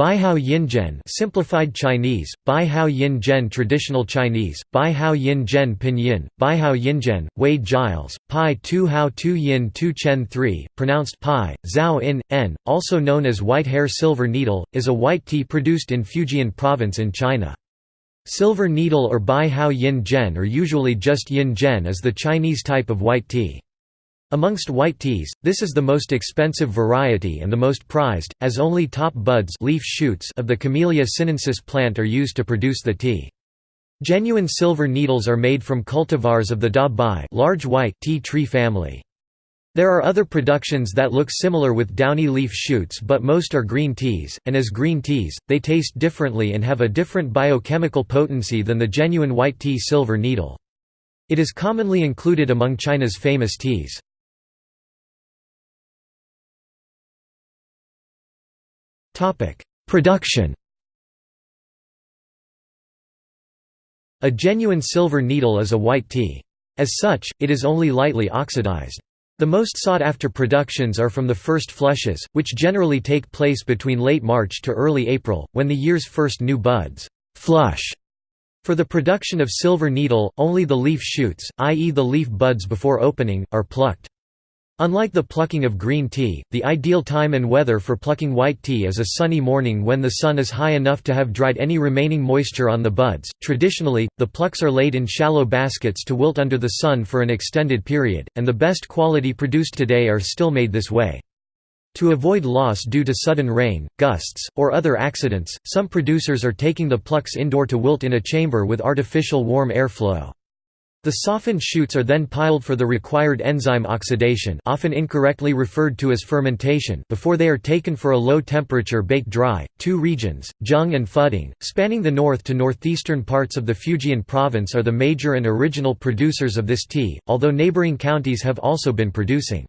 Baihao Yinzhen simplified Chinese, Baihao Yin Traditional Chinese, Baihao Yin Zhen Pinyin, Baihao Yinzhen, Wade-Giles, Pai Tu Hao Tu Yin Tu Chen 3, pronounced Pai, Zhao In, N, also known as white hair silver needle, is a white tea produced in Fujian province in China. Silver needle or Baihao Yin Zhen or usually just Yin Zhen is the Chinese type of white tea. Amongst white teas, this is the most expensive variety and the most prized, as only top buds leaf shoots of the Camellia sinensis plant are used to produce the tea. Genuine silver needles are made from cultivars of the Da Bai large white tea tree family. There are other productions that look similar with downy leaf shoots but most are green teas, and as green teas, they taste differently and have a different biochemical potency than the genuine white tea silver needle. It is commonly included among China's famous teas. Production A genuine silver needle is a white tea. As such, it is only lightly oxidized. The most sought-after productions are from the first flushes, which generally take place between late March to early April, when the year's first new buds flush. For the production of silver needle, only the leaf shoots, i.e. the leaf buds before opening, are plucked. Unlike the plucking of green tea, the ideal time and weather for plucking white tea is a sunny morning when the sun is high enough to have dried any remaining moisture on the buds. Traditionally, the plucks are laid in shallow baskets to wilt under the sun for an extended period, and the best quality produced today are still made this way. To avoid loss due to sudden rain, gusts, or other accidents, some producers are taking the plucks indoor to wilt in a chamber with artificial warm air flow. The softened shoots are then piled for the required enzyme oxidation often incorrectly referred to as fermentation before they are taken for a low-temperature bake dry. Two regions, Zheng and Fuding, spanning the north to northeastern parts of the Fujian province are the major and original producers of this tea, although neighboring counties have also been producing.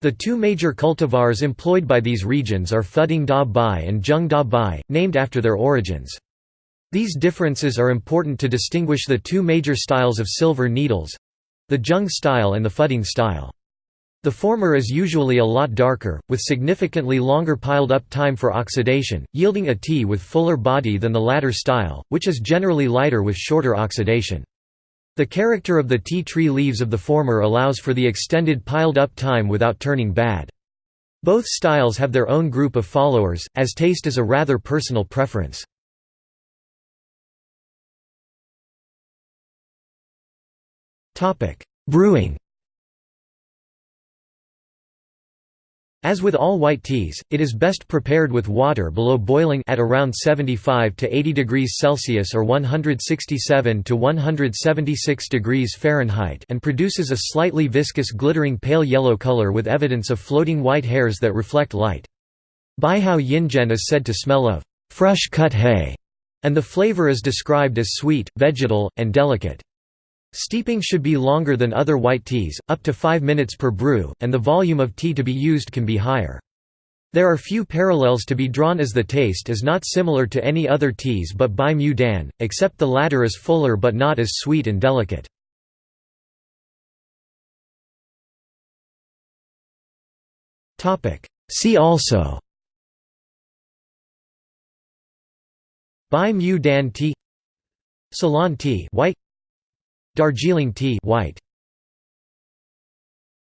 The two major cultivars employed by these regions are Fuding Da Bai and Zheng Da Bai, named after their origins. These differences are important to distinguish the two major styles of silver needles—the Jung style and the Fuding style. The former is usually a lot darker, with significantly longer piled-up time for oxidation, yielding a tea with fuller body than the latter style, which is generally lighter with shorter oxidation. The character of the tea tree leaves of the former allows for the extended piled-up time without turning bad. Both styles have their own group of followers, as taste is a rather personal preference. Brewing As with all white teas, it is best prepared with water below boiling at around 75 to 80 degrees Celsius or 167 to 176 degrees Fahrenheit and produces a slightly viscous glittering pale yellow color with evidence of floating white hairs that reflect light. Baihao Yinzhen is said to smell of fresh cut hay, and the flavor is described as sweet, vegetal, and delicate. Steeping should be longer than other white teas, up to 5 minutes per brew, and the volume of tea to be used can be higher. There are few parallels to be drawn as the taste is not similar to any other teas but Bai Mu Dan, except the latter is fuller but not as sweet and delicate. See also. Bai Mu Dan tea Ceylon tea white Darjeeling tea white